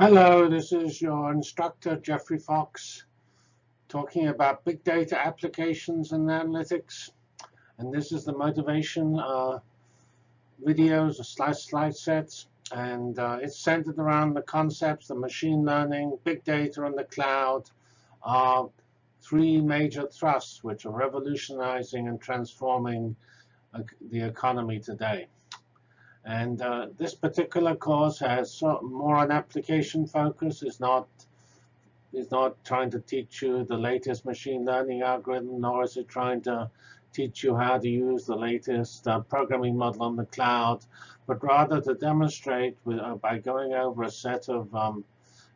Hello, this is your instructor, Geoffrey Fox, talking about big data applications and analytics. And this is the motivation uh, videos, or slide, slide sets. And uh, it's centered around the concepts of machine learning, big data, and the cloud are three major thrusts which are revolutionizing and transforming uh, the economy today. And uh, this particular course has more an application focus. It's not, it's not trying to teach you the latest machine learning algorithm, nor is it trying to teach you how to use the latest uh, programming model on the cloud, but rather to demonstrate with, uh, by going over a set of um,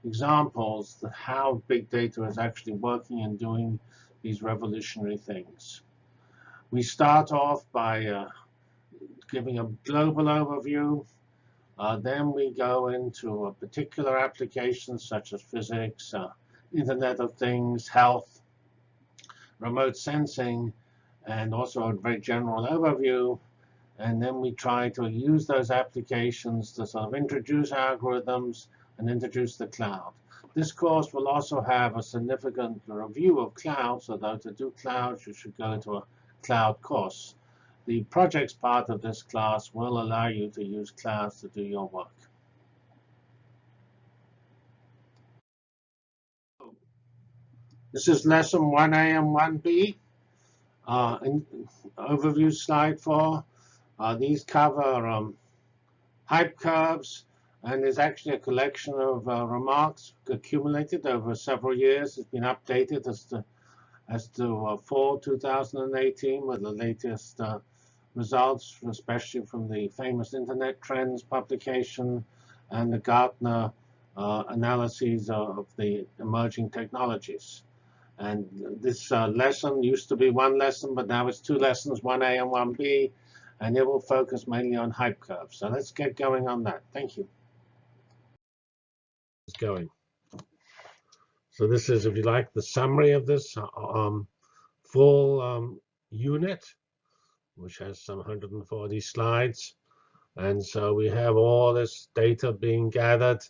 examples how big data is actually working and doing these revolutionary things. We start off by uh, giving a global overview. Uh, then we go into a particular applications such as physics, uh, Internet of Things, health, remote sensing, and also a very general overview. And then we try to use those applications to sort of introduce algorithms and introduce the cloud. This course will also have a significant review of clouds, although to do clouds, you should go to a cloud course. The projects part of this class will allow you to use clouds to do your work. This is lesson 1A and 1B. Uh, overview slide 4. Uh, these cover um, hype curves, and there's actually a collection of uh, remarks accumulated over several years. It's been updated as to as to uh, fall 2018 with the latest uh, results, especially from the famous Internet Trends publication and the Gartner uh, analyses of the emerging technologies. And this uh, lesson used to be one lesson, but now it's two lessons, 1A and 1B, and it will focus mainly on hype curves. So let's get going on that. Thank you. It's going. So this is, if you like, the summary of this um, full um, unit which has some 140 slides. And so we have all this data being gathered.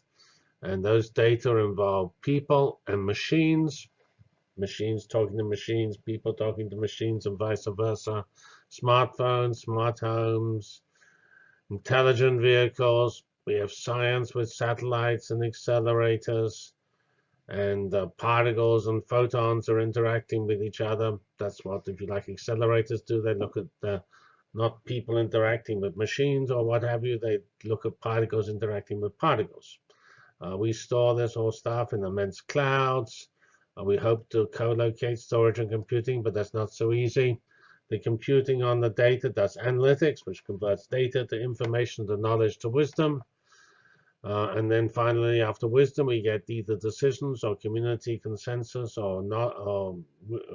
And those data involve people and machines, machines talking to machines, people talking to machines, and vice versa. Smartphones, smart homes, intelligent vehicles. We have science with satellites and accelerators and particles and photons are interacting with each other. That's what, if you like, accelerators do. They look at not people interacting with machines or what have you. They look at particles interacting with particles. Uh, we store this whole stuff in immense clouds. Uh, we hope to co-locate storage and computing, but that's not so easy. The computing on the data does analytics, which converts data to information, to knowledge, to wisdom. Uh, and then finally, after wisdom, we get either decisions or community consensus or not or,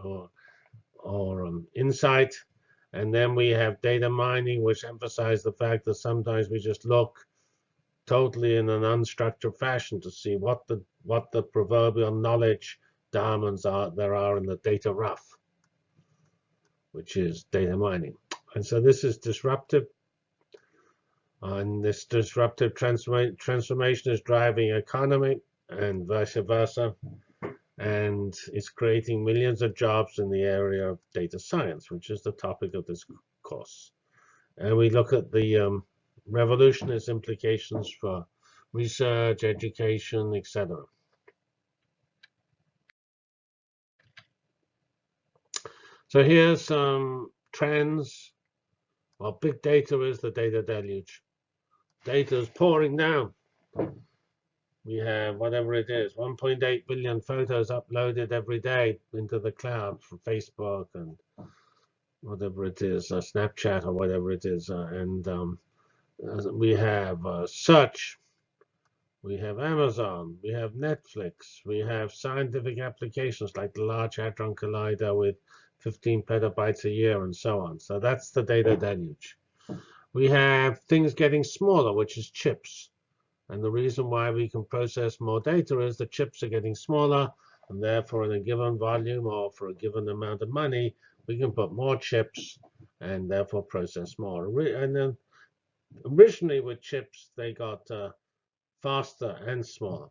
or, or um, insight. And then we have data mining, which emphasizes the fact that sometimes we just look totally in an unstructured fashion to see what the what the proverbial knowledge diamonds are there are in the data rough, which is data mining. And so this is disruptive and this disruptive transforma transformation is driving economy and vice versa. And it's creating millions of jobs in the area of data science, which is the topic of this course. And we look at the um, revolutionist implications for research, education, etc. So here's some trends. Well, big data is the data deluge data is pouring down. We have whatever it is, 1.8 billion photos uploaded every day into the cloud from Facebook and whatever it is, uh, Snapchat or whatever it is. Uh, and um, we have uh, search, we have Amazon, we have Netflix, we have scientific applications like the Large Hadron Collider with 15 petabytes a year and so on. So that's the data deluge we have things getting smaller, which is chips. And the reason why we can process more data is the chips are getting smaller, and therefore in a given volume or for a given amount of money, we can put more chips and therefore process more. And then originally with chips, they got uh, faster and smaller.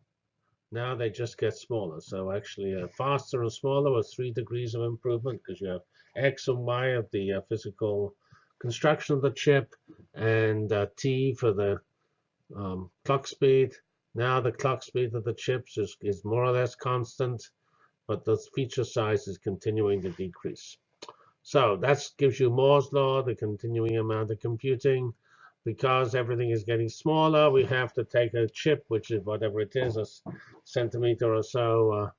Now they just get smaller. So actually, uh, faster and smaller was three degrees of improvement because you have X and Y of the uh, physical construction of the chip and uh, T for the um, clock speed. Now the clock speed of the chips is, is more or less constant, but the feature size is continuing to decrease. So that gives you Moore's law, the continuing amount of computing. Because everything is getting smaller, we have to take a chip, which is whatever it is, a centimeter or so uh,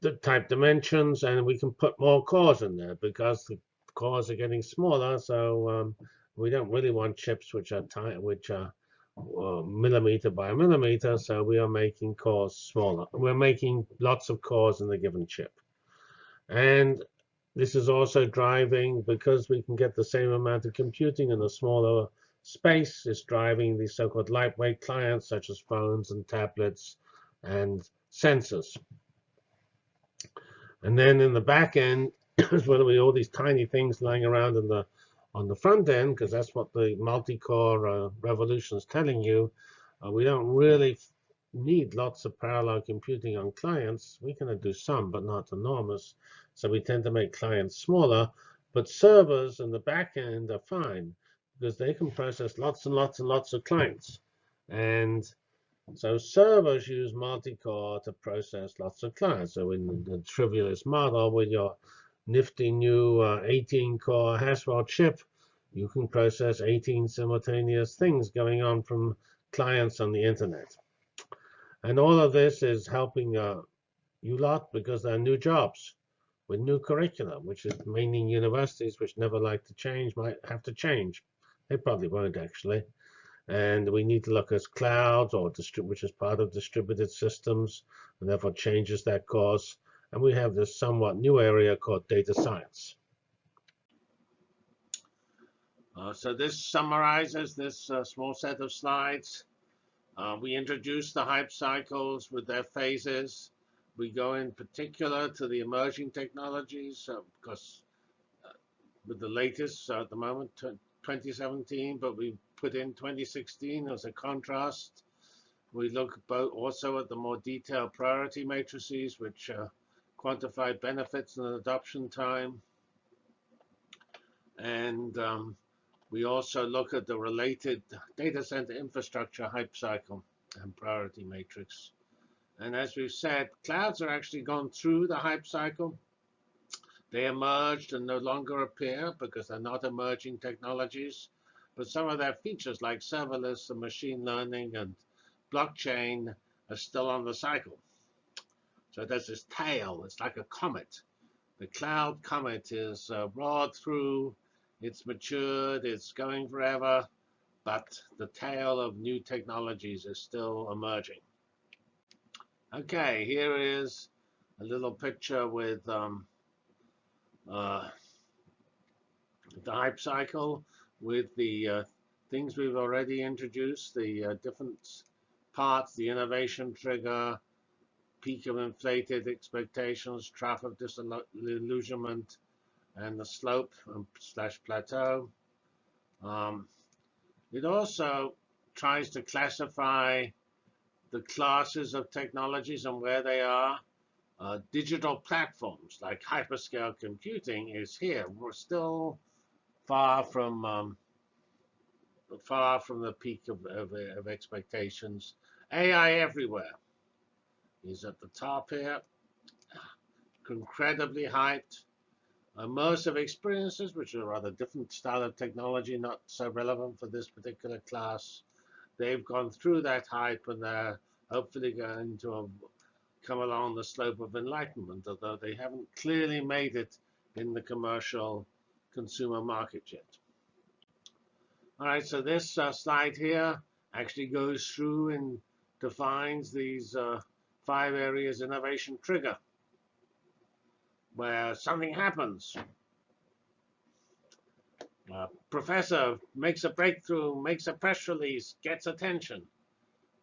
the type dimensions, and we can put more cores in there because the cores are getting smaller. So um, we don't really want chips which are tight, which are uh, millimeter by millimeter. So we are making cores smaller. We're making lots of cores in the given chip. And this is also driving, because we can get the same amount of computing in a smaller space, is driving the so-called lightweight clients, such as phones and tablets and sensors. And then in the back end is where we all these tiny things lying around in the on the front end, because that's what the multi-core uh, revolution is telling you. Uh, we don't really need lots of parallel computing on clients. We can do some, but not enormous. So we tend to make clients smaller. But servers in the back end are fine because they can process lots and lots and lots of clients. And so servers use multi-core to process lots of clients. So in the trivialist model with your nifty new 18-core uh, Haswell chip, you can process 18 simultaneous things going on from clients on the internet. And all of this is helping uh, you lot because there are new jobs with new curriculum, which is meaning universities which never like to change might have to change. They probably won't actually. And we need to look at clouds, or which is part of distributed systems, and therefore changes that course. And we have this somewhat new area called data science. Uh, so this summarizes this uh, small set of slides. Uh, we introduce the hype cycles with their phases. We go in particular to the emerging technologies uh, because uh, with the latest uh, at the moment, 2017, but we put in 2016 as a contrast. We look also at the more detailed priority matrices, which quantify benefits and adoption time. And um, we also look at the related data center infrastructure hype cycle and priority matrix. And as we've said, clouds are actually gone through the hype cycle. They emerged and no longer appear because they're not emerging technologies. But some of their features like serverless and machine learning and blockchain are still on the cycle. So there's this tail. It's like a comet. The cloud comet is uh, roared through it's matured, it's going forever, but the tail of new technologies is still emerging. Okay, here is a little picture with um, uh, the hype cycle with the uh, things we've already introduced, the uh, different parts, the innovation trigger, peak of inflated expectations, trough of disillusionment, and the slope um, slash plateau. Um, it also tries to classify the classes of technologies and where they are. Uh, digital platforms like hyperscale computing is here. We're still far from um, far from the peak of, of, of expectations. AI everywhere is at the top here, incredibly hyped immersive experiences, which are a rather different style of technology, not so relevant for this particular class. They've gone through that hype and they're hopefully going to come along the slope of enlightenment, although they haven't clearly made it in the commercial consumer market yet. All right, so this uh, slide here actually goes through and defines these uh, five areas innovation trigger where something happens. A professor makes a breakthrough, makes a press release, gets attention.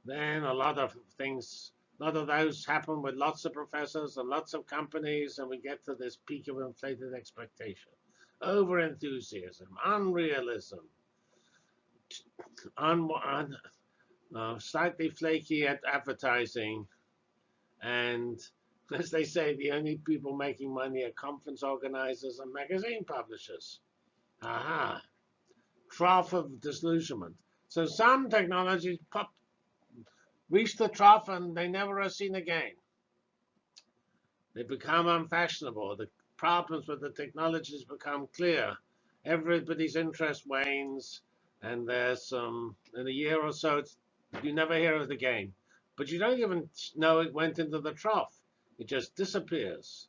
Then a lot of things, a lot of those happen with lots of professors and lots of companies, and we get to this peak of inflated expectation. Over enthusiasm, unrealism, un, un, uh, slightly flaky at advertising, And as they say, the only people making money are conference organizers and magazine publishers. Aha. Trough of disillusionment. So some technologies pop, reach the trough and they never are seen again. They become unfashionable. The problems with the technologies become clear. Everybody's interest wanes, and there's some in a year or so, you never hear of the again. But you don't even know it went into the trough. It just disappears.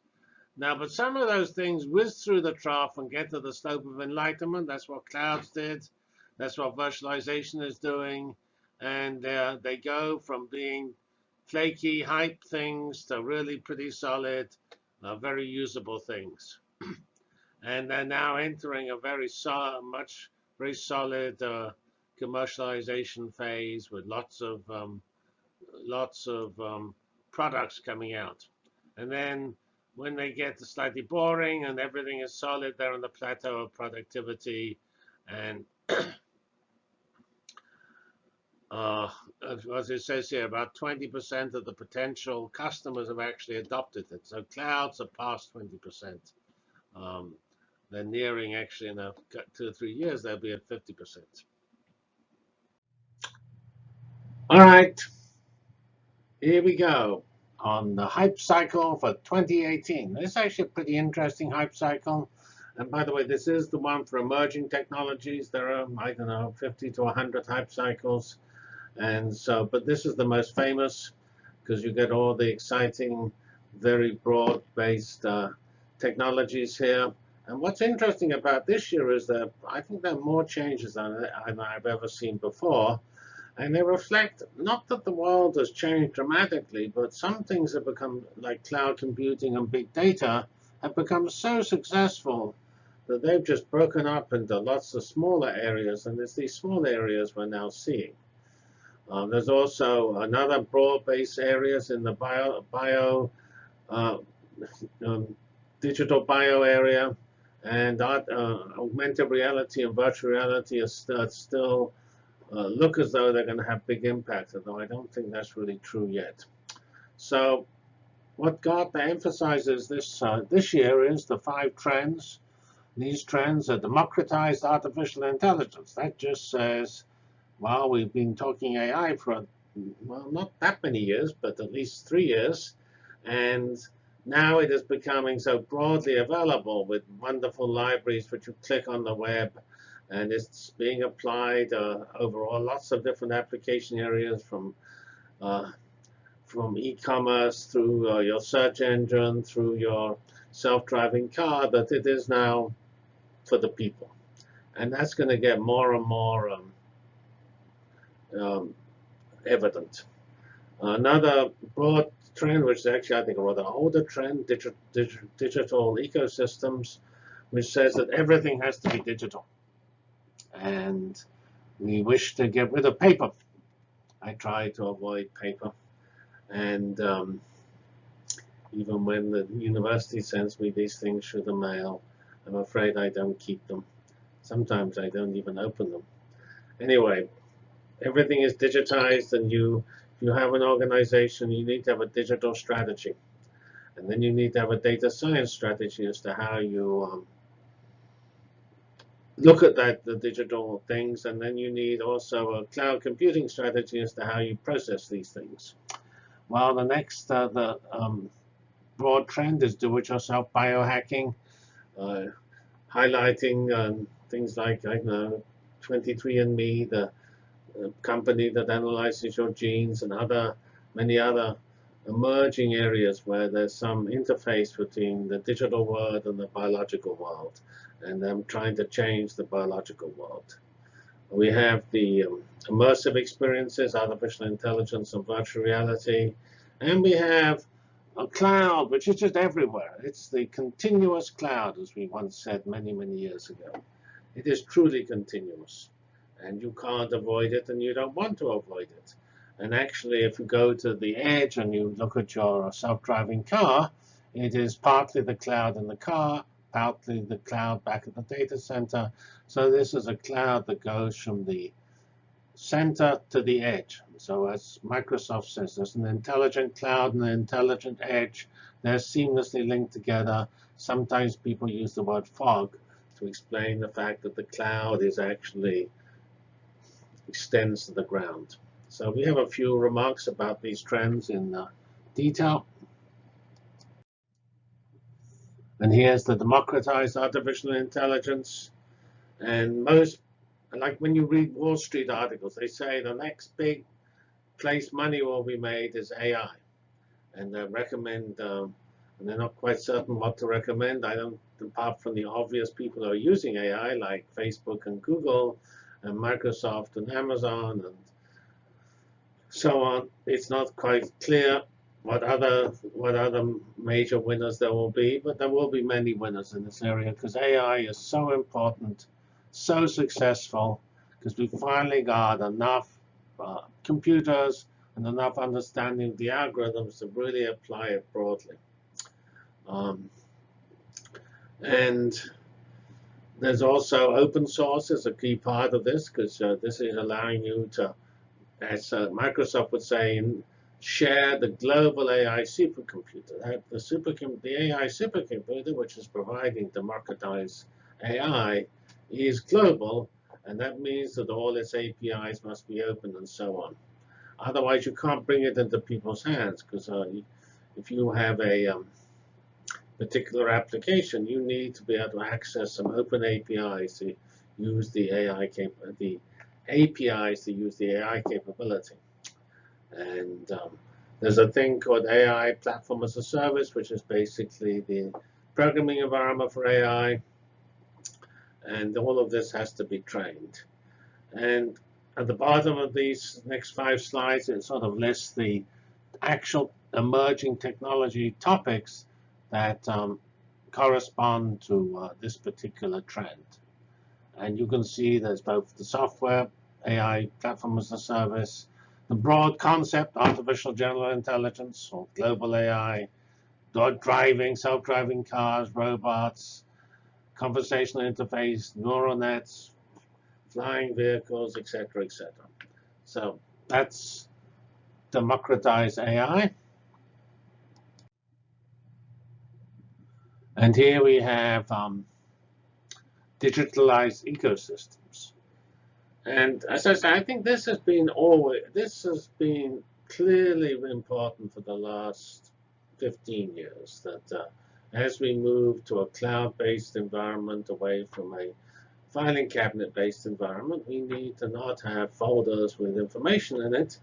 Now, but some of those things whiz through the trough and get to the slope of enlightenment. That's what clouds did. That's what virtualization is doing. And uh, they go from being flaky hype things to really pretty solid, uh, very usable things. and they're now entering a very so much very solid uh, commercialization phase with lots of um, lots of um, products coming out. And then when they get slightly boring and everything is solid, they're on the plateau of productivity. And uh, as it says here, about 20% of the potential customers have actually adopted it. So clouds are past 20%. Um, they're nearing, actually, in a two or three years, they'll be at 50%. All right, here we go on the hype cycle for 2018. This is actually a pretty interesting hype cycle. And by the way, this is the one for emerging technologies. There are, I don't know, 50 to 100 hype cycles. And so, but this is the most famous because you get all the exciting, very broad-based uh, technologies here. And what's interesting about this year is that I think there are more changes than I've ever seen before. And they reflect not that the world has changed dramatically, but some things have become, like cloud computing and big data, have become so successful that they've just broken up into lots of smaller areas. And it's these small areas we're now seeing. Um, there's also another broad-based areas in the bio, bio uh, um, digital bio area. And uh, augmented reality and virtual reality are st still uh, look as though they're going to have big impact, although I don't think that's really true yet. So what Gartner emphasizes this, uh, this year is the five trends. These trends are democratized artificial intelligence. That just says, well, we've been talking AI for, well, not that many years, but at least three years. And now it is becoming so broadly available with wonderful libraries which you click on the web and it's being applied uh, overall lots of different application areas from uh, from e-commerce through uh, your search engine through your self-driving car that it is now for the people. And that's going to get more and more um, um, evident. Another broad trend which is actually I think a rather older trend digi digi digital ecosystems which says that everything has to be digital and we wish to get rid of paper. I try to avoid paper. And um, even when the university sends me these things through the mail, I'm afraid I don't keep them. Sometimes I don't even open them. Anyway, everything is digitized, and you, if you have an organization, you need to have a digital strategy. And then you need to have a data science strategy as to how you um, look at that the digital things, and then you need also a cloud computing strategy as to how you process these things. Well, the next uh, the um, broad trend is do-it-yourself biohacking, uh, highlighting um, things like I know 23andMe, the uh, company that analyzes your genes, and other many other emerging areas where there's some interface between the digital world and the biological world and I'm trying to change the biological world. We have the um, immersive experiences, artificial intelligence and virtual reality, and we have a cloud, which is just everywhere. It's the continuous cloud, as we once said many, many years ago. It is truly continuous, and you can't avoid it, and you don't want to avoid it. And actually, if you go to the edge and you look at your self-driving car, it is partly the cloud in the car, out the, the cloud back at the data center. So this is a cloud that goes from the center to the edge. So as Microsoft says, there's an intelligent cloud and an intelligent edge. They're seamlessly linked together. Sometimes people use the word fog to explain the fact that the cloud is actually extends to the ground. So we have a few remarks about these trends in uh, detail. And here's the democratized artificial intelligence. And most, like when you read Wall Street articles, they say the next big place money will be made is AI. And they recommend, um, and they're not quite certain what to recommend. I don't, apart from the obvious people who are using AI, like Facebook and Google, and Microsoft and Amazon, and so on. It's not quite clear what other what other major winners there will be, but there will be many winners in this area because AI is so important, so successful, because we finally got enough uh, computers and enough understanding of the algorithms to really apply it broadly. Um, and there's also open source is a key part of this because uh, this is allowing you to, as uh, Microsoft would say, share the global AI supercomputer. That the, supercom the AI supercomputer, which is providing democratized AI, is global, and that means that all its APIs must be open and so on. Otherwise, you can't bring it into people's hands, because uh, if you have a um, particular application, you need to be able to access some open APIs to use the AI the APIs to use the AI capability. And um, there's a thing called AI Platform as a Service, which is basically the programming environment for AI. And all of this has to be trained. And at the bottom of these next five slides, it sort of lists the actual emerging technology topics that um, correspond to uh, this particular trend. And you can see there's both the software, AI platform as a service, the broad concept, artificial general intelligence or global AI, driving, self-driving cars, robots, conversational interface, neural nets, flying vehicles, etc., etc. So that's democratize AI. And here we have um, digitalized ecosystems. And as I said, I think this has been always this has been clearly important for the last 15 years. That uh, as we move to a cloud-based environment away from a filing cabinet-based environment, we need to not have folders with information in it.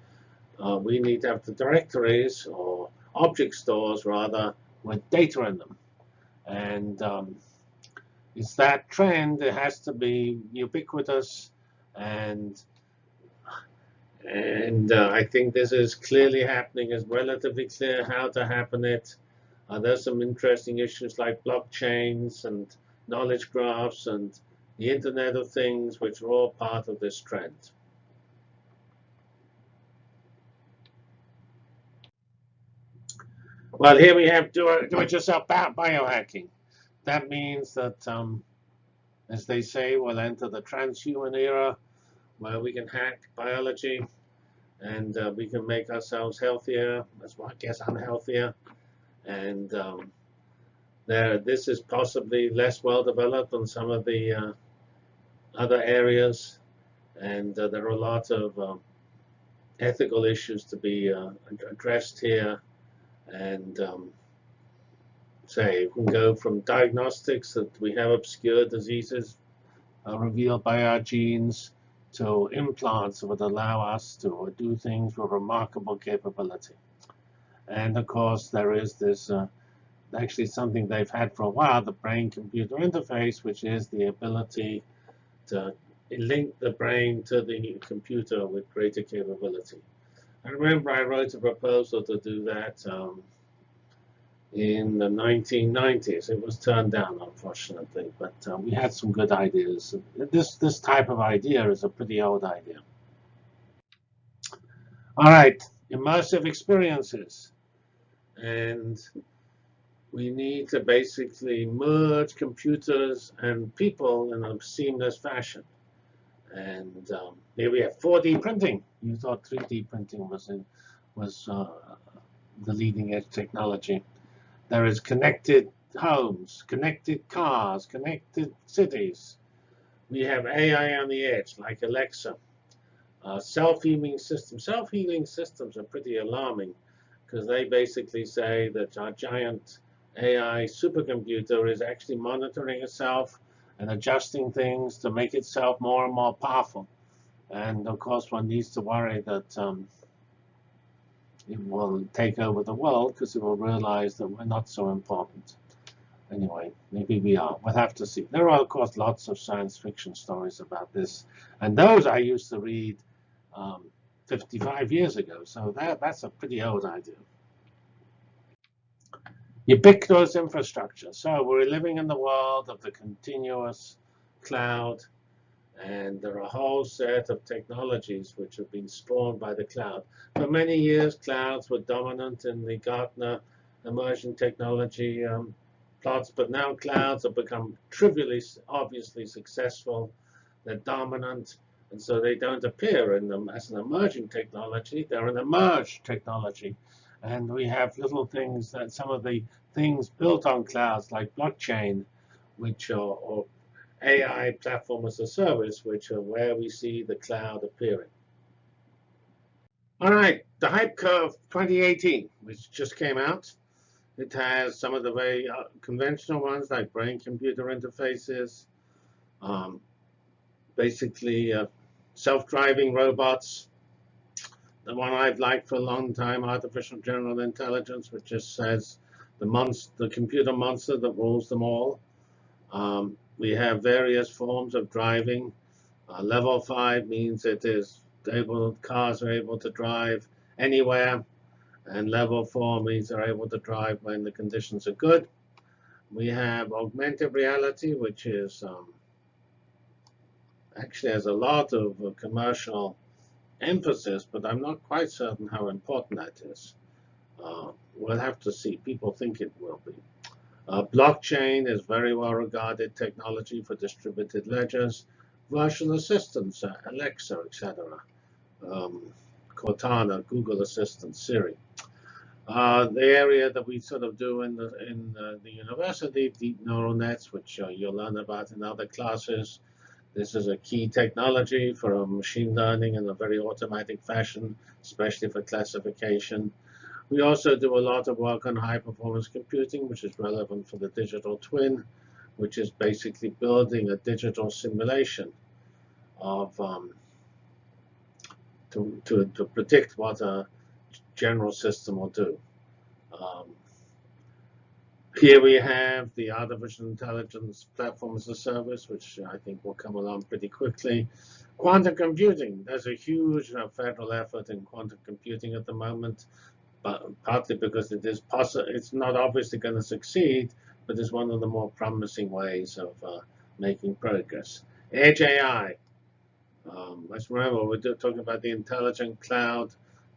Uh, we need to have the directories or object stores rather with data in them. And um, it's that trend that has to be ubiquitous and and uh, I think this is clearly happening. It's relatively clear how to happen it. Uh, there's some interesting issues like blockchains and knowledge graphs and the Internet of Things, which are all part of this trend. Well, here we have do-it-yourself biohacking. That means that um, as they say, we'll enter the transhuman era where we can hack biology and uh, we can make ourselves healthier, as well, I guess unhealthier. And um, there, this is possibly less well developed than some of the uh, other areas. And uh, there are a lot of um, ethical issues to be uh, addressed here. And um, say, we can go from diagnostics that we have obscure diseases uh, revealed by our genes to implants would allow us to do things with remarkable capability. And of course, there is this uh, actually something they've had for a while, the brain-computer interface, which is the ability to link the brain to the computer with greater capability. I remember I wrote a proposal to do that um, in the 1990s. It was turned down, unfortunately, but uh, we had some good ideas. This, this type of idea is a pretty old idea. All right, immersive experiences. And we need to basically merge computers and people in a seamless fashion. And um, here we have 4D printing. You thought 3D printing was in, was uh, the leading edge technology. There is connected homes, connected cars, connected cities. We have AI on the edge, like Alexa. Uh, self-healing systems. Self-healing systems are pretty alarming because they basically say that our giant AI supercomputer is actually monitoring itself and adjusting things to make itself more and more powerful. And of course, one needs to worry that um, it will take over the world because it will realize that we're not so important. Anyway, maybe we are. We'll have to see. There are, of course, lots of science fiction stories about this. And those I used to read um, 55 years ago. So that, that's a pretty old idea. Ubiquitous infrastructure. So we're living in the world of the continuous cloud. And there are a whole set of technologies which have been spawned by the cloud. For many years, clouds were dominant in the Gartner emerging technology um, plots. But now clouds have become trivially, obviously successful. They're dominant. And so they don't appear in them as an emerging technology. They're an emerged technology. And we have little things that some of the things built on clouds like blockchain, which are AI platform as a service, which are where we see the cloud appearing. All right, the hype curve 2018, which just came out. It has some of the very uh, conventional ones like brain-computer interfaces, um, basically uh, self-driving robots. The one I've liked for a long time, artificial general intelligence, which just says the monster, the computer monster that rules them all. Um, we have various forms of driving. Uh, level five means it is able, cars are able to drive anywhere, and level four means they're able to drive when the conditions are good. We have augmented reality, which is um, actually has a lot of uh, commercial emphasis, but I'm not quite certain how important that is. Uh, we'll have to see. People think it will be. Uh, blockchain is very well regarded technology for distributed ledgers. Virtual assistants, uh, Alexa, etc. Um, Cortana, Google Assistant, Siri. Uh, the area that we sort of do in the in uh, the university, deep neural nets, which uh, you'll learn about in other classes, this is a key technology for machine learning in a very automatic fashion, especially for classification. We also do a lot of work on high-performance computing, which is relevant for the digital twin, which is basically building a digital simulation of um, to, to, to predict what a general system will do. Um, here we have the artificial intelligence platform as a service, which I think will come along pretty quickly. Quantum computing, there's a huge federal effort in quantum computing at the moment, but partly because it is possible, it's not obviously going to succeed, but it's one of the more promising ways of uh, making progress. Edge AI. Um, let's remember, we're talking about the intelligent cloud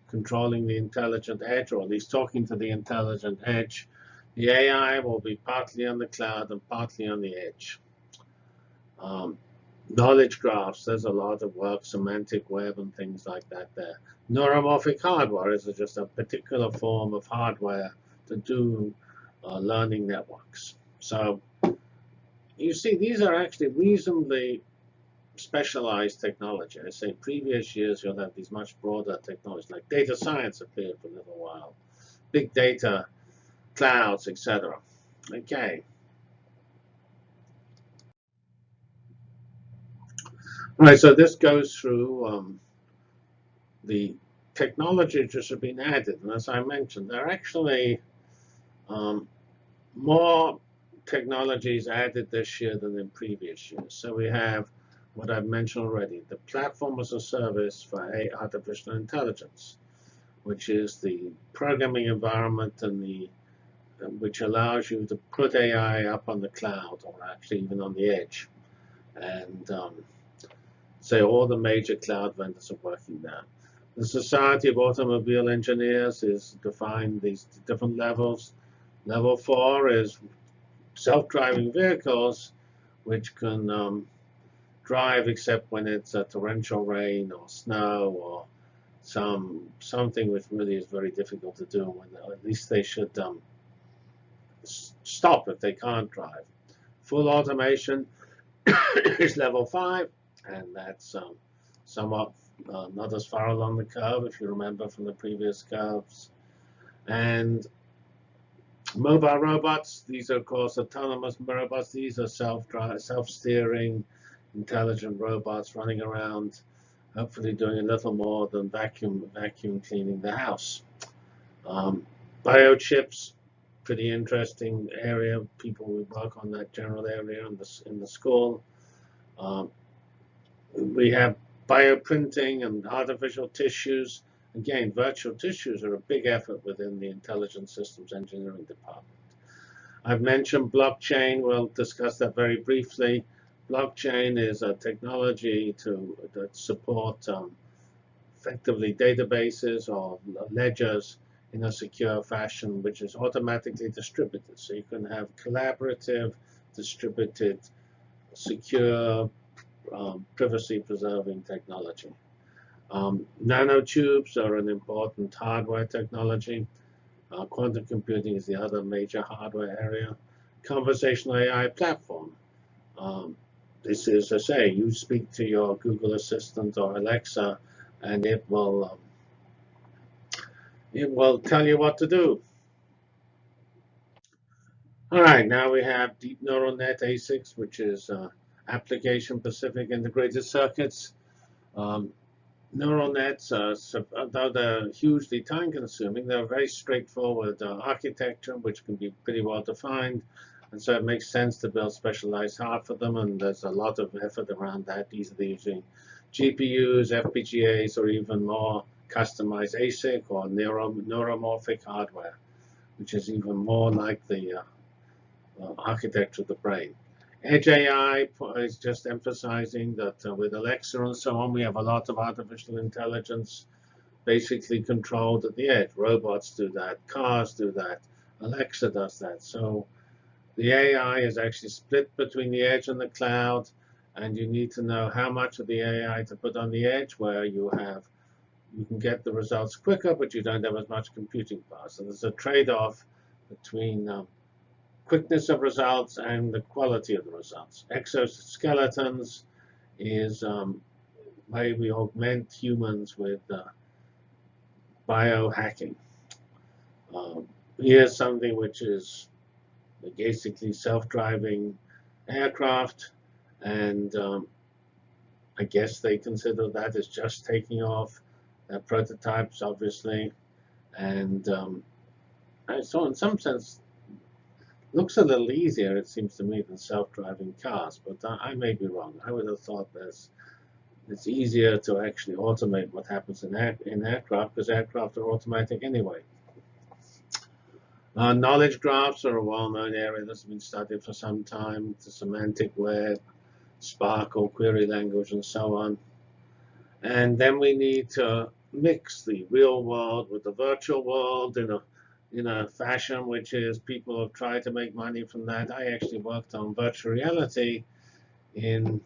controlling the intelligent edge, or at least talking to the intelligent edge. The AI will be partly on the cloud and partly on the edge. Um, knowledge graphs, there's a lot of work, semantic web and things like that there. Neuromorphic hardware is just a particular form of hardware to do uh, learning networks. So you see, these are actually reasonably specialized technology. I say previous years you'll have these much broader technologies, like data science appeared for a little while. Big data clouds, etc. Okay. All right, so this goes through um, the technologies that have been added. And as I mentioned, there are actually um, more technologies added this year than in previous years. So we have what I've mentioned already, the platform as a service for artificial intelligence, which is the programming environment and the which allows you to put AI up on the cloud or actually even on the edge. And um, say all the major cloud vendors are working there. The Society of Automobile Engineers is defined these different levels. Level four is self-driving vehicles, which can um, drive except when it's a torrential rain or snow or some something which really is very difficult to do. When at least they should um, stop if they can't drive. Full automation is level five, and that's um, somewhat uh, not as far along the curve, if you remember from the previous curves. And mobile robots, these are, of course, autonomous robots. These are self-drive, self-steering, intelligent robots running around, hopefully doing a little more than vacuum vacuum cleaning the house. Um, biochips, pretty interesting area. People will work on that general area in the, in the school. Um, we have bioprinting and artificial tissues. Again, virtual tissues are a big effort within the Intelligent Systems Engineering Department. I've mentioned blockchain. We'll discuss that very briefly. Blockchain is a technology to support um, effectively databases or ledgers in a secure fashion, which is automatically distributed. So you can have collaborative, distributed, secure, um, privacy-preserving technology. Um, nanotubes are an important hardware technology. Uh, quantum computing is the other major hardware area. Conversational AI platform. Um, this is, I say, you speak to your Google Assistant or Alexa, and it will um, it will tell you what to do. All right, now we have deep neural net ASICs, which is uh, application-specific integrated circuits. Um, neural nets, uh, though they're hugely time-consuming, they're very straightforward uh, architecture, which can be pretty well defined. And so it makes sense to build specialized hardware for them, and there's a lot of effort around that, either using GPUs, FPGAs, or even more customized ASIC or neuro neuromorphic hardware, which is even more like the uh, uh, architecture of the brain. Edge AI is just emphasizing that uh, with Alexa and so on, we have a lot of artificial intelligence basically controlled at the edge. Robots do that, cars do that, Alexa does that. So the AI is actually split between the edge and the cloud, and you need to know how much of the AI to put on the edge where you have you can get the results quicker, but you don't have as much computing power. So there's a trade-off between um, quickness of results and the quality of the results. Exoskeletons is um, way we augment humans with uh, biohacking. Um, here's something which is basically self-driving aircraft, and um, I guess they consider that as just taking off. They're prototypes, obviously, and um, so in some sense, looks a little easier, it seems to me, than self-driving cars, but I, I may be wrong. I would have thought there's it's easier to actually automate what happens in, air, in aircraft because aircraft are automatic anyway. Uh, knowledge graphs are a well-known area that's been studied for some time. The semantic web, SPARQL, query language, and so on. And then we need to mix the real world with the virtual world in a in a fashion which is people have tried to make money from that. I actually worked on virtual reality in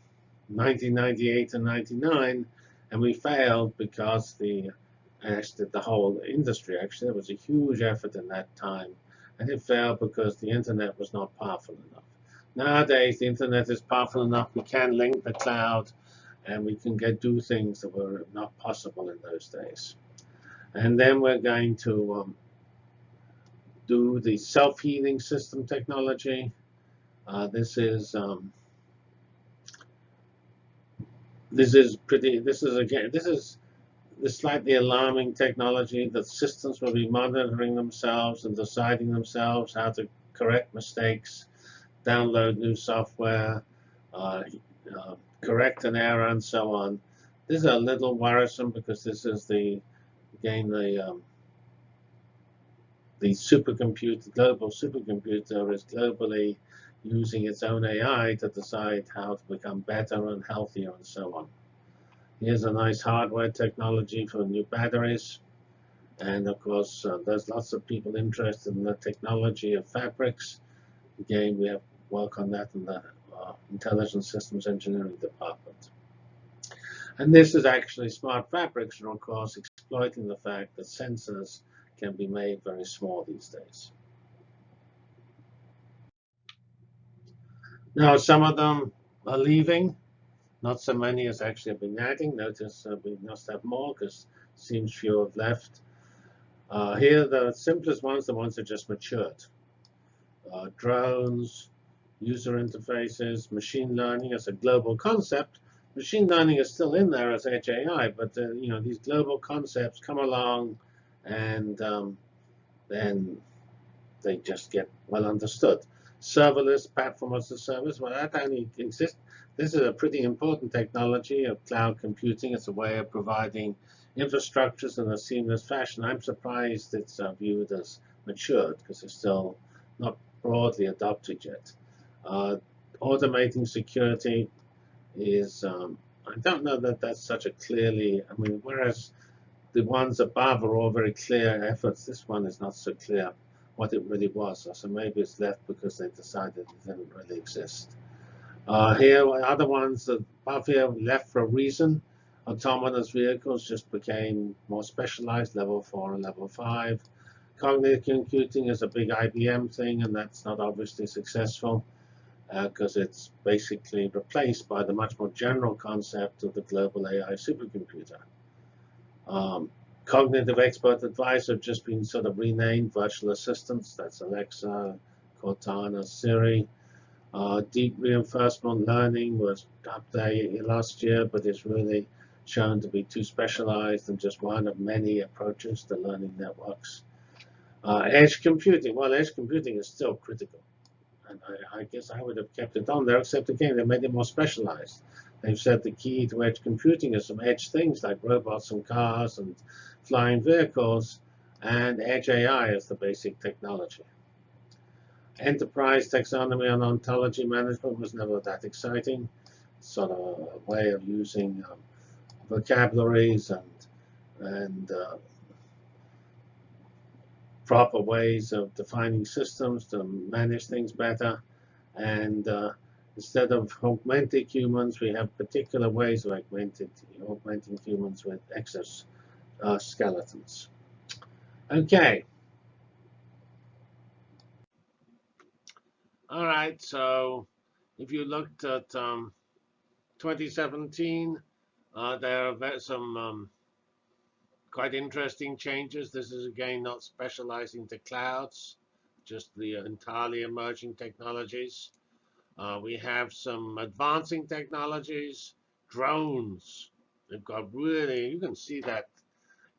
1998 and 99, and we failed because the actually the whole industry actually there was a huge effort in that time and it failed because the internet was not powerful enough nowadays the internet is powerful enough we can link the cloud and we can get do things that were not possible in those days and then we're going to um, do the self-healing system technology uh, this is um, this is pretty this is again this is the slightly alarming technology that systems will be monitoring themselves and deciding themselves how to correct mistakes, download new software, uh, uh, correct an error, and so on. This is a little worrisome because this is the, again, the um, the supercomputer, global supercomputer is globally using its own AI to decide how to become better and healthier and so on. Here's a nice hardware technology for new batteries. And of course, uh, there's lots of people interested in the technology of fabrics. Again, we have work on that in the uh, Intelligent Systems Engineering Department. And this is actually smart fabrics, and of course exploiting the fact that sensors can be made very small these days. Now, some of them are leaving. Not so many as actually have been adding. Notice uh, we must have more because seems few have left. Uh, here, the simplest ones, the ones that just matured. Uh, drones, user interfaces, machine learning as a global concept. Machine learning is still in there as HAI, but uh, you know these global concepts come along, and um, then they just get well understood. Serverless platform as a service, well, that only exists. This is a pretty important technology of cloud computing. It's a way of providing infrastructures in a seamless fashion. I'm surprised it's uh, viewed as matured because it's still not broadly adopted yet. Uh, automating security is, um, I don't know that that's such a clearly, I mean, whereas the ones above are all very clear efforts, this one is not so clear what it really was. So maybe it's left because they decided it didn't really exist. Uh, here, other ones above here left for a reason. Autonomous vehicles just became more specialized, level 4 and level 5. Cognitive computing is a big IBM thing, and that's not obviously successful because uh, it's basically replaced by the much more general concept of the global AI supercomputer. Um, cognitive expert advisor have just been sort of renamed virtual assistants. That's Alexa, Cortana, Siri. Uh, deep reinforcement learning was up there last year, but it's really shown to be too specialized and just one of many approaches to learning networks. Uh, edge computing, well, edge computing is still critical. And I, I, guess I would have kept it on there, except again, they made it more specialized. They've said the key to edge computing is some edge things like robots and cars and flying vehicles, and edge AI is the basic technology. Enterprise taxonomy and ontology management was never that exciting. Sort of a way of using um, vocabularies and and uh, proper ways of defining systems to manage things better. And uh, instead of augmented humans, we have particular ways of augmented, augmenting humans with exoskeletons. Uh, okay. All right, so if you looked at um, 2017, uh, there are some um, quite interesting changes. This is, again, not specializing to clouds, just the entirely emerging technologies. Uh, we have some advancing technologies, drones. They've got really, you can see that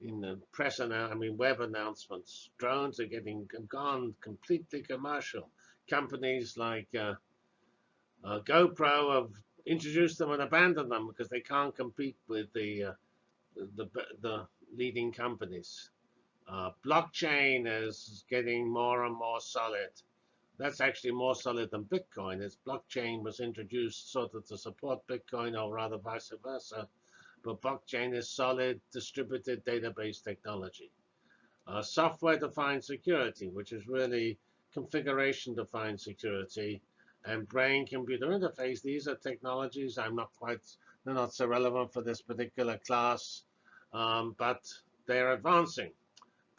in the press, and I mean, web announcements. Drones are getting gone completely commercial. Companies like uh, uh, GoPro have introduced them and abandoned them because they can't compete with the uh, the, the leading companies. Uh, blockchain is getting more and more solid. That's actually more solid than Bitcoin. As blockchain was introduced sort of to support Bitcoin, or rather vice versa. But blockchain is solid distributed database technology. Uh, Software-defined security, which is really configuration-defined security, and brain-computer interface. These are technologies I'm not quite, they're not so relevant for this particular class um, but they're advancing.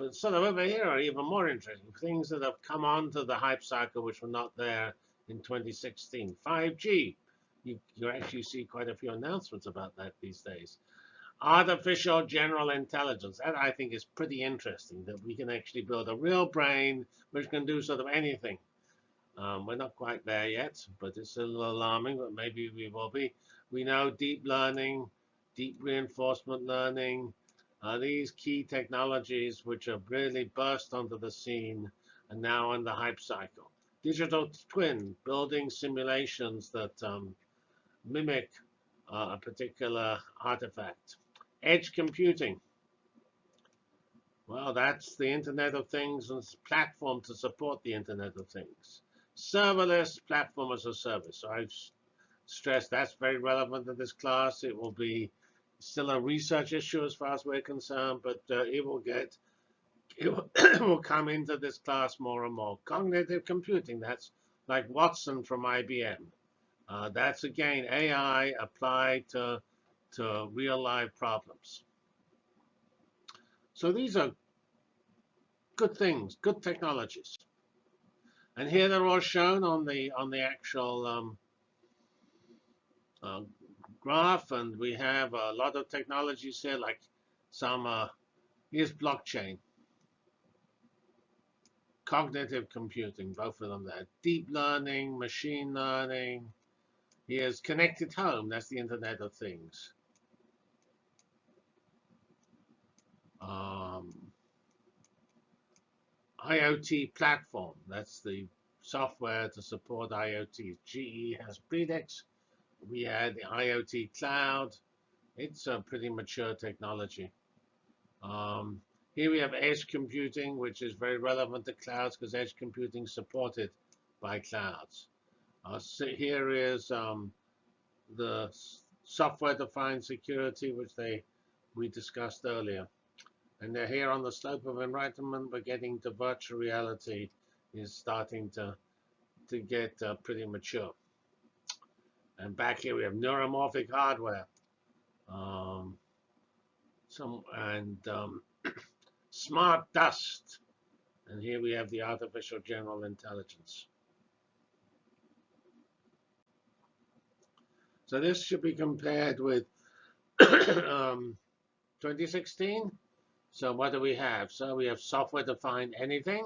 But sort of over here are even more interesting things that have come onto the hype cycle which were not there in 2016. 5G. You, you actually see quite a few announcements about that these days. Artificial general intelligence. That I think is pretty interesting that we can actually build a real brain which can do sort of anything. Um, we're not quite there yet, but it's a little alarming, but maybe we will be. We know deep learning, deep reinforcement learning, are these key technologies which have really burst onto the scene and now in the hype cycle. Digital twin, building simulations that um, mimic uh, a particular artifact. Edge computing. Well, that's the Internet of Things and platform to support the Internet of Things. Serverless platform as a service. I've stressed that's very relevant to this class. It will be still a research issue as far as we're concerned, but uh, it will get it will, will come into this class more and more. Cognitive computing, that's like Watson from IBM. Uh, that's again AI applied to, to real life problems. So these are good things, good technologies. And here they're all shown on the on the actual um, uh, graph, and we have a lot of technologies here, like some. Uh, here's blockchain, cognitive computing, both of them there. Deep learning, machine learning. Here's connected home. That's the Internet of Things. Um, IoT platform. That's the software to support IoT. GE has Predix. We had the IoT cloud. It's a pretty mature technology. Um, here we have edge computing, which is very relevant to clouds because edge computing is supported by clouds. Uh, so here is um, the software-defined security, which they we discussed earlier. And they're here on the slope of enlightenment, we're getting to virtual reality is starting to, to get uh, pretty mature. And back here we have neuromorphic hardware. Um, some and um, smart dust. And here we have the artificial general intelligence. So this should be compared with um, 2016. So what do we have? So we have software-defined anything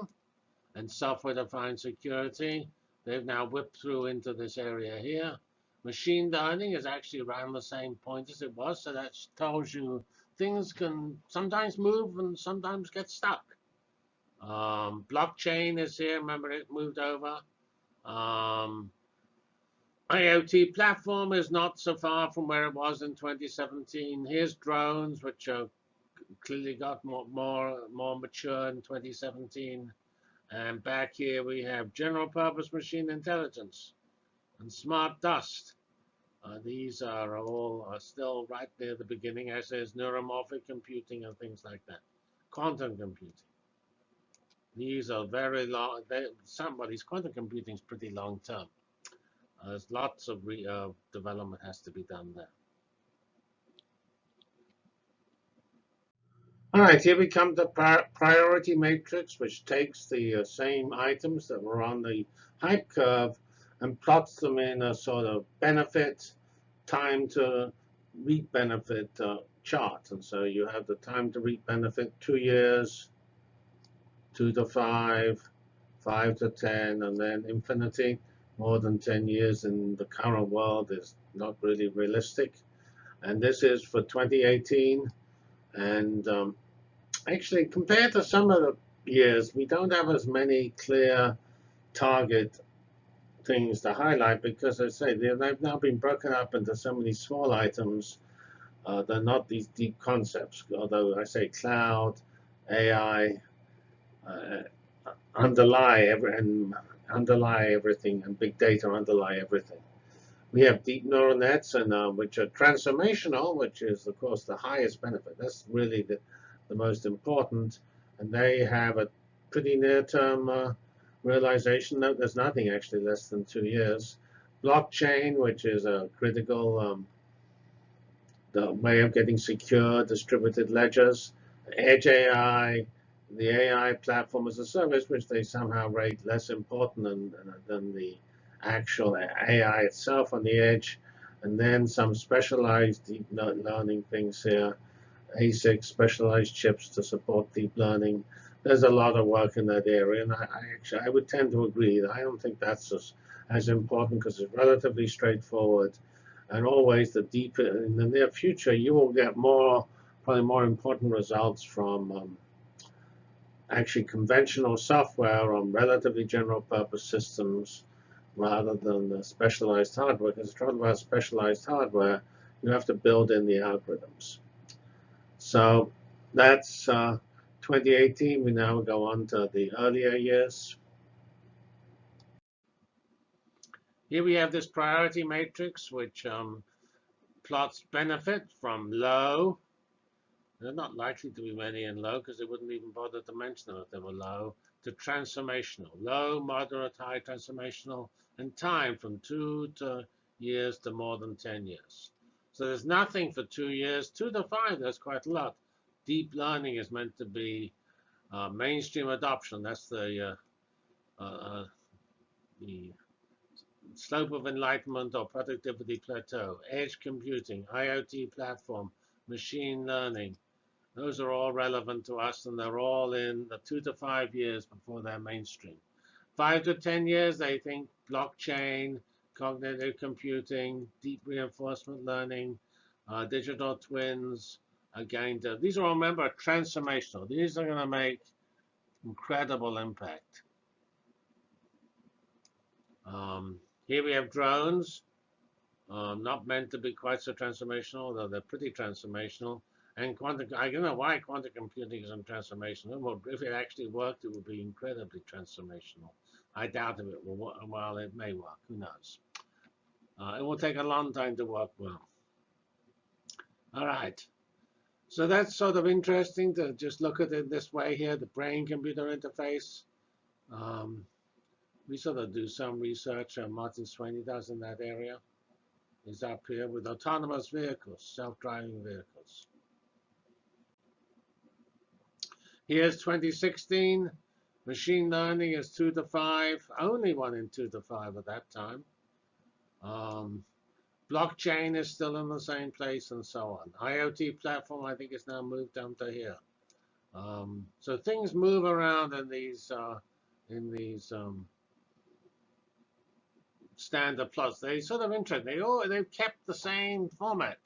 and software-defined security. They've now whipped through into this area here. Machine learning is actually around the same point as it was. So that tells you things can sometimes move and sometimes get stuck. Um, blockchain is here. Remember, it moved over. Um, IoT platform is not so far from where it was in 2017. Here's drones, which are clearly got more, more, more mature in 2017. And back here we have general purpose machine intelligence and smart dust. Uh, these are all still right near the beginning, as is neuromorphic computing and things like that. Quantum computing. These are very long. They, somebody's quantum computing is pretty long term. Uh, there's lots of re, uh, development has to be done there. All right, here we come to priority matrix, which takes the uh, same items that were on the hype curve and plots them in a sort of benefit, time to reap benefit uh, chart. And so you have the time to reap benefit two years, two to five, five to 10, and then infinity. More than 10 years in the current world is not really realistic. And this is for 2018. And um, actually, compared to some of the years, we don't have as many clear target things to highlight because, as I say, they've now been broken up into so many small items. Uh, they're not these deep concepts, although I say cloud, AI, uh, underlie every, and underlie everything, and big data underlie everything. We have deep neural nets, and uh, which are transformational, which is, of course, the highest benefit. That's really the the most important, and they have a pretty near-term uh, realization. No, there's nothing actually less than two years. Blockchain, which is a critical um, the way of getting secure distributed ledgers. Edge AI, the AI platform as a service, which they somehow rate less important than, than the actual AI itself on the edge. And then some specialized deep learning things here. ASIC specialized chips to support deep learning. There's a lot of work in that area, and I, I actually I would tend to agree. I don't think that's as, as important because it's relatively straightforward. And always, the deeper in the near future, you will get more, probably more important results from um, actually conventional software on relatively general purpose systems rather than the specialized hardware. Because it's about specialized hardware, you have to build in the algorithms. So that's uh, 2018. We now go on to the earlier years. Here we have this priority matrix, which um, plots benefit from low. They're not likely to be many in low because they wouldn't even bother to mention them if they were low, to transformational. Low, moderate, high transformational, and time from 2 to years to more than 10 years. So there's nothing for two years. Two to five, that's quite a lot. Deep learning is meant to be uh, mainstream adoption. That's the uh, uh, the slope of enlightenment or productivity plateau, edge computing, IoT platform, machine learning. Those are all relevant to us, and they're all in the two to five years before they're mainstream. Five to 10 years, they think blockchain, cognitive computing, deep reinforcement learning, uh, digital twins to, these are remember, transformational. These are going to make incredible impact. Um, here we have drones, um, not meant to be quite so transformational, although they're pretty transformational. And quantum, I don't know why quantum computing isn't transformational. If it actually worked, it would be incredibly transformational. I doubt if it will work. Well, it may work. Who knows? Uh, it will take a long time to work well. All right. So that's sort of interesting to just look at it this way here, the brain-computer interface. Um, we sort of do some research, uh, Martin Swany does in that area. He's up here with autonomous vehicles, self-driving vehicles. Here's 2016. Machine learning is 2 to 5, only one in 2 to 5 at that time. Um, blockchain is still in the same place and so on. IoT platform, I think, is now moved down to here. Um, so things move around in these uh, in these um, standard plots. They sort of interesting. They all they've kept the same format,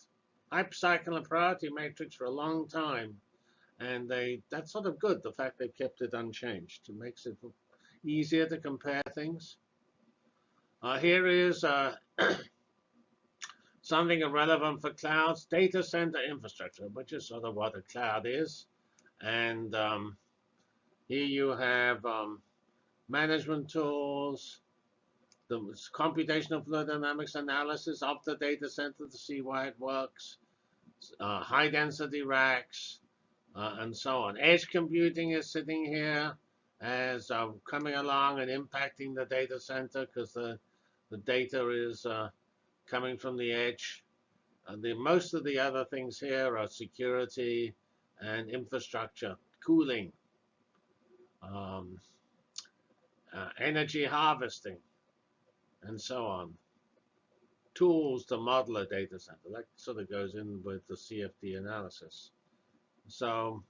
hype cycle and priority matrix for a long time, and they that's sort of good. The fact they've kept it unchanged. It makes it easier to compare things. Uh, here is uh, something relevant for clouds, data center infrastructure, which is sort of what a cloud is. And um, here you have um, management tools, the computational fluid dynamics analysis of the data center to see why it works, uh, high density racks, uh, and so on. Edge computing is sitting here as uh, coming along and impacting the data center because the, the data is uh, coming from the edge. And the, most of the other things here are security and infrastructure, cooling, um, uh, energy harvesting and so on. Tools to model a data center. That sort of goes in with the CFD analysis. So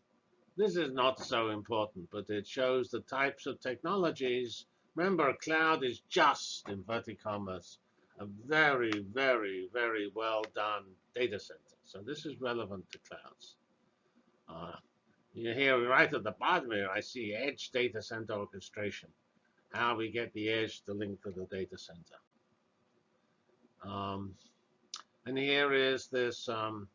this is not so important, but it shows the types of technologies. Remember, cloud is just, inverted commas, a very, very, very well done data center. So this is relevant to clouds. Uh, you hear right at the bottom here, I see edge data center orchestration how we get the edge to link to the data center. Um, and here is this um,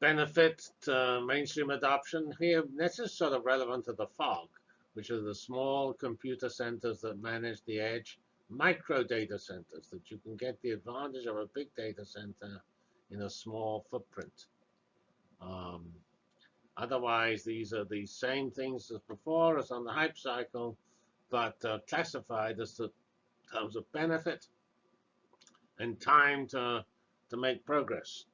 benefit to mainstream adoption. Here, this is sort of relevant to the fog, which are the small computer centers that manage the edge, micro data centers that you can get the advantage of a big data center in a small footprint. Um, Otherwise, these are the same things as before as on the hype cycle, but uh, classified as the terms of benefit and time to, to make progress.